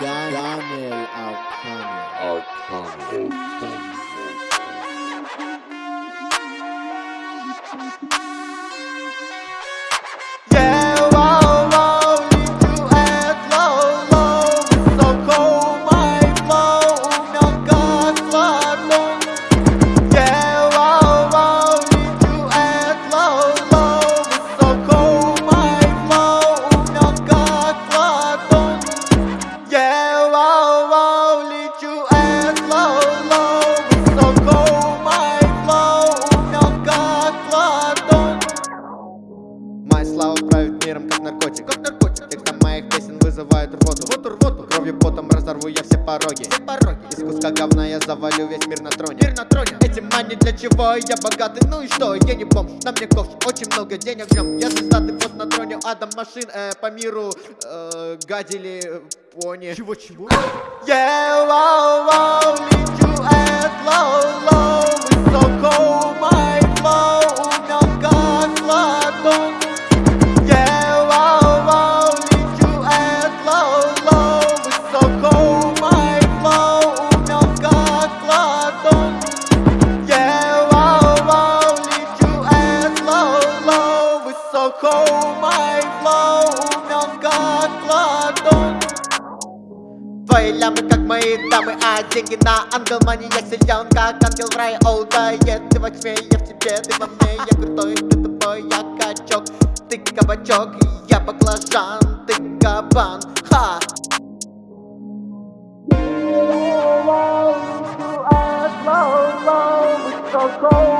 Daniel Arcano. Arcano. Arcano. Правит миром, как наркотик. Как наркотик. Текстом моих песен вызывают рвоту Рвоту, рвоту Кровью, потом разорву я все пороги. Все пороги. Из куска говна я завалю весь мир на троне. Мир на троне. Эти мани для чего? Я богатый, ну и что? Я не бомж, на мне ковш, очень много денег в нем Я звездатый вот на троне Адам машин э, по миру э, Гадили э, пони. Чего, чего? Yeah, wow, wow, Мой flow, мягко кладом Твои лямы, как мои дамы, а деньги на ангел мани Я силен, как ангел в рай, оу, да, Ты во тьме, я в тебе, ты во мне Я крутой, ты тупой, я качок Ты кабачок, я баклажан Ты кабан, ха Yeah,